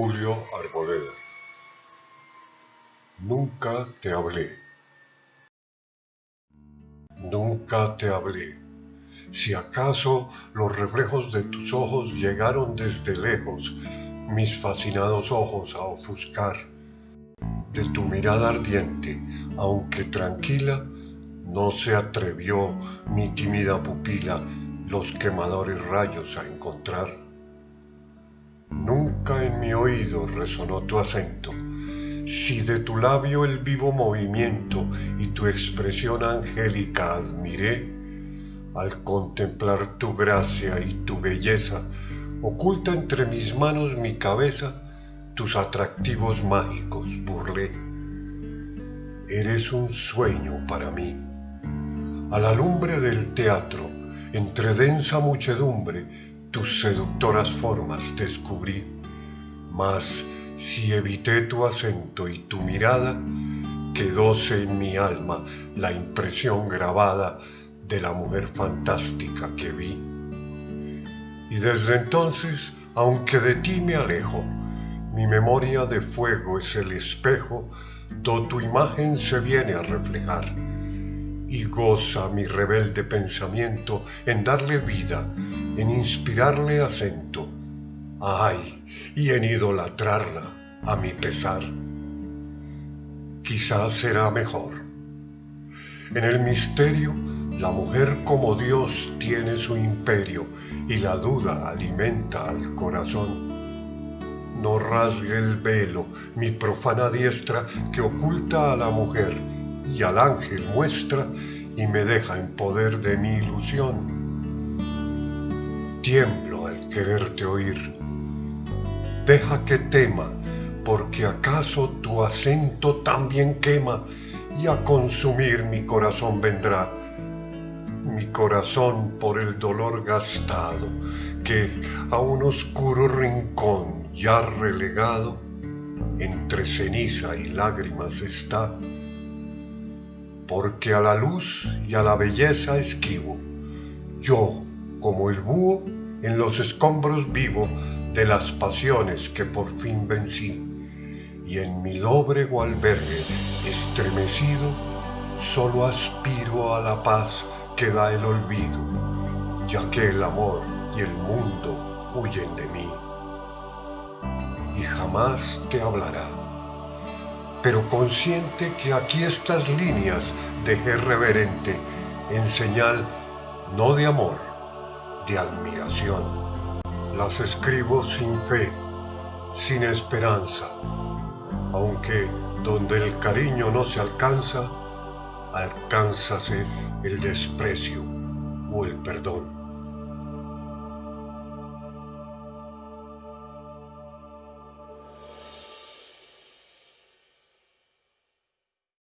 Julio Arboleda Nunca te hablé. Nunca te hablé. Si acaso los reflejos de tus ojos llegaron desde lejos mis fascinados ojos a ofuscar, de tu mirada ardiente, aunque tranquila, no se atrevió mi tímida pupila los quemadores rayos a encontrar. Nunca en mi oído resonó tu acento, si de tu labio el vivo movimiento y tu expresión angélica admiré, al contemplar tu gracia y tu belleza, oculta entre mis manos mi cabeza, tus atractivos mágicos burlé. Eres un sueño para mí. A la lumbre del teatro, entre densa muchedumbre, tus seductoras formas descubrí. Mas si evité tu acento y tu mirada, quedóse en mi alma la impresión grabada de la mujer fantástica que vi. Y desde entonces, aunque de ti me alejo, mi memoria de fuego es el espejo do tu imagen se viene a reflejar y goza mi rebelde pensamiento en darle vida, en inspirarle acento, ay, y en idolatrarla a mi pesar. Quizás será mejor. En el misterio, la mujer como Dios tiene su imperio y la duda alimenta al corazón. No rasgue el velo mi profana diestra que oculta a la mujer y al ángel muestra y me deja en poder de mi ilusión. Tiemblo al quererte oír. Deja que tema, porque acaso tu acento también quema y a consumir mi corazón vendrá. Mi corazón por el dolor gastado, que a un oscuro rincón ya relegado, entre ceniza y lágrimas está porque a la luz y a la belleza esquivo. Yo, como el búho, en los escombros vivo de las pasiones que por fin vencí, y en mi lóbrego albergue estremecido, solo aspiro a la paz que da el olvido, ya que el amor y el mundo huyen de mí. Y jamás te hablará pero consciente que aquí estas líneas dejé reverente en señal no de amor, de admiración. Las escribo sin fe, sin esperanza, aunque donde el cariño no se alcanza, alcánzase el desprecio o el perdón.